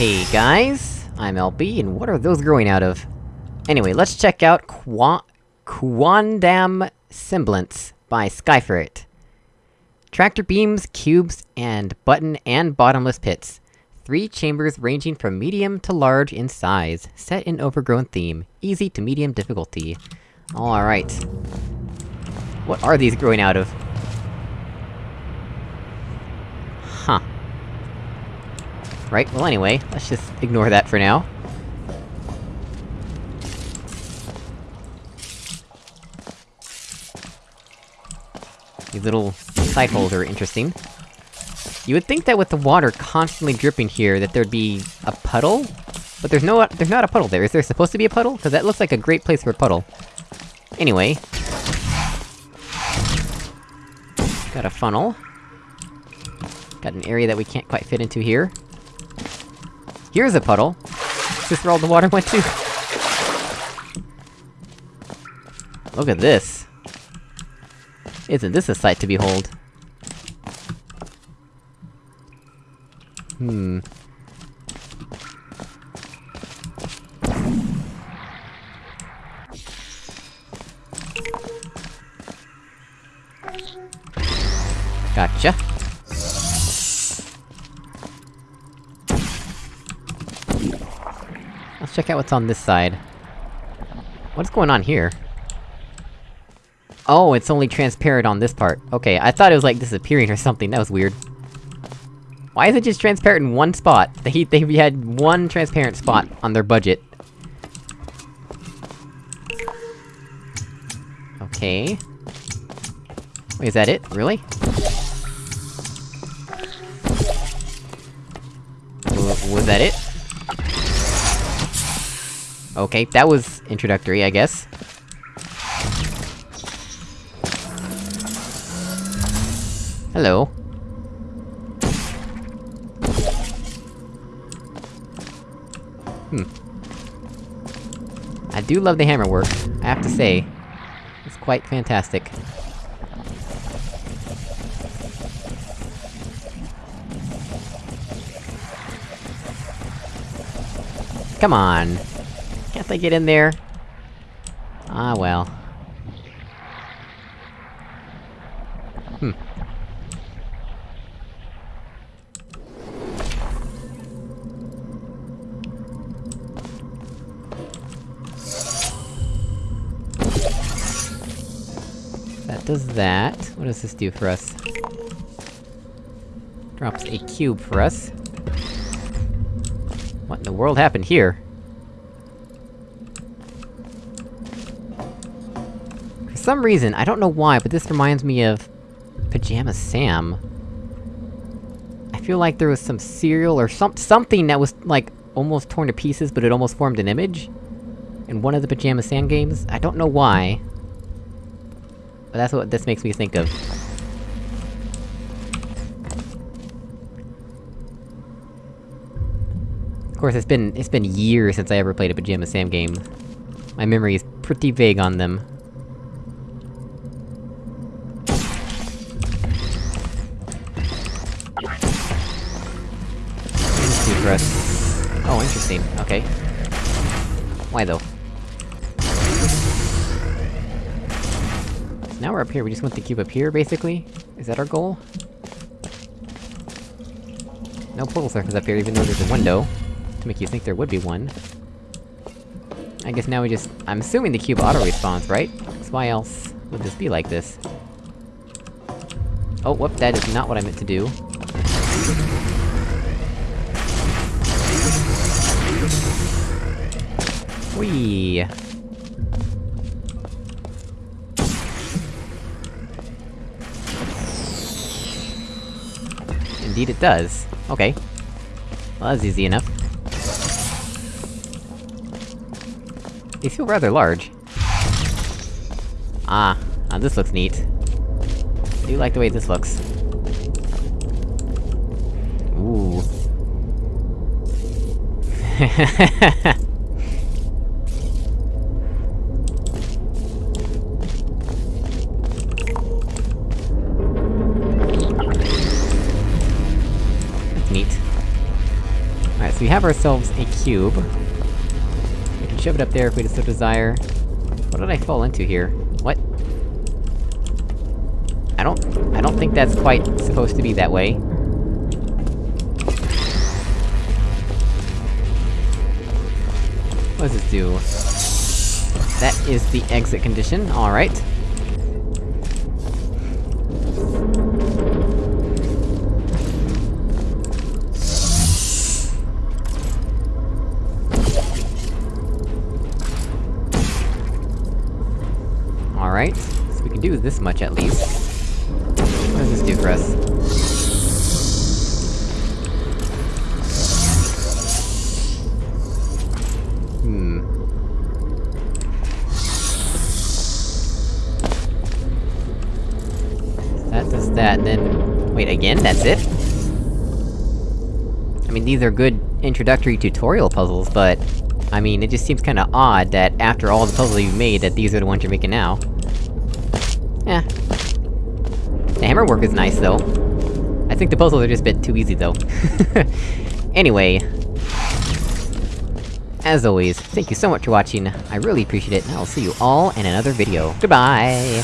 Hey guys, I'm LB, and what are those growing out of? Anyway, let's check out Qua- Quandam Semblance by Skyferret. Tractor beams, cubes, and button and bottomless pits. Three chambers ranging from medium to large in size, set in overgrown theme, easy to medium difficulty. Alright. What are these growing out of? Right, well anyway, let's just ignore that for now. These little side holes are interesting. You would think that with the water constantly dripping here, that there'd be... a puddle? But there's no- there's not a puddle there. Is there supposed to be a puddle? Cause that looks like a great place for a puddle. Anyway. Got a funnel. Got an area that we can't quite fit into here. Here's a puddle! Is where all the water went to? Look at this! Isn't this a sight to behold? Hmm... Gotcha. Let's check out what's on this side. What's going on here? Oh, it's only transparent on this part. Okay, I thought it was like disappearing or something, that was weird. Why is it just transparent in one spot? They- they had one transparent spot on their budget. Okay... Wait, is that it? Really? W was that it? Okay, that was introductory, I guess. Hello. Hmm. I do love the hammer work, I have to say. It's quite fantastic. Come on! Can't they get in there? Ah, well. Hmm. That does that. What does this do for us? Drops a cube for us. What in the world happened here? For some reason, I don't know why, but this reminds me of... Pajama Sam. I feel like there was some cereal or some- something that was, like, almost torn to pieces, but it almost formed an image? In one of the Pajama Sam games? I don't know why. But that's what this makes me think of. Of course, it's been- it's been years since I ever played a Pajama Sam game. My memory is pretty vague on them. Press. Oh, interesting. Okay. Why though? Now we're up here, we just want the cube up here, basically? Is that our goal? No portal surface up here, even though there's a window. To make you think there would be one. I guess now we just- I'm assuming the cube auto-respawns, right? Because why else would this be like this? Oh, whoop, that is not what I meant to do. Indeed it does. Okay. Well, that's easy enough. They feel rather large. Ah, ah, this looks neat. I do like the way this looks. Ooh. That's neat. Alright, so we have ourselves a cube. We can shove it up there if we so desire. What did I fall into here? What? I don't... I don't think that's quite supposed to be that way. What does this do? That is the exit condition, alright. Alright, so we can do this much at least. What does this do for us? That that, then... Wait, again? That's it? I mean, these are good introductory tutorial puzzles, but... I mean, it just seems kinda odd that after all the puzzles you've made, that these are the ones you're making now. Eh. The hammer work is nice, though. I think the puzzles are just a bit too easy, though. anyway... As always, thank you so much for watching, I really appreciate it, and I'll see you all in another video. Goodbye!